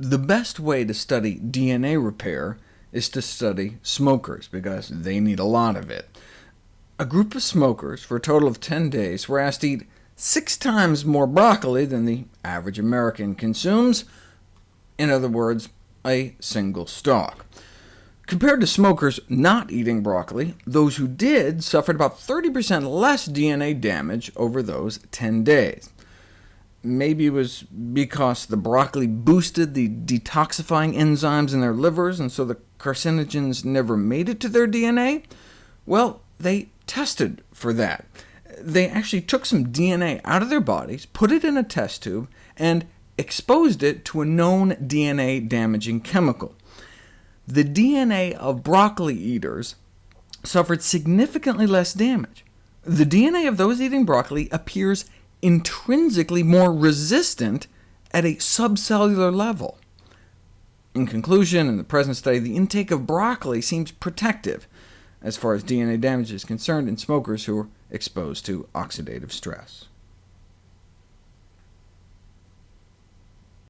The best way to study DNA repair is to study smokers, because they need a lot of it. A group of smokers, for a total of 10 days, were asked to eat six times more broccoli than the average American consumes, in other words, a single stalk. Compared to smokers not eating broccoli, those who did suffered about 30% less DNA damage over those 10 days. Maybe it was because the broccoli boosted the detoxifying enzymes in their livers, and so the carcinogens never made it to their DNA? Well, they tested for that. They actually took some DNA out of their bodies, put it in a test tube, and exposed it to a known DNA-damaging chemical the DNA of broccoli eaters suffered significantly less damage. The DNA of those eating broccoli appears intrinsically more resistant at a subcellular level. In conclusion, in the present study, the intake of broccoli seems protective as far as DNA damage is concerned in smokers who are exposed to oxidative stress.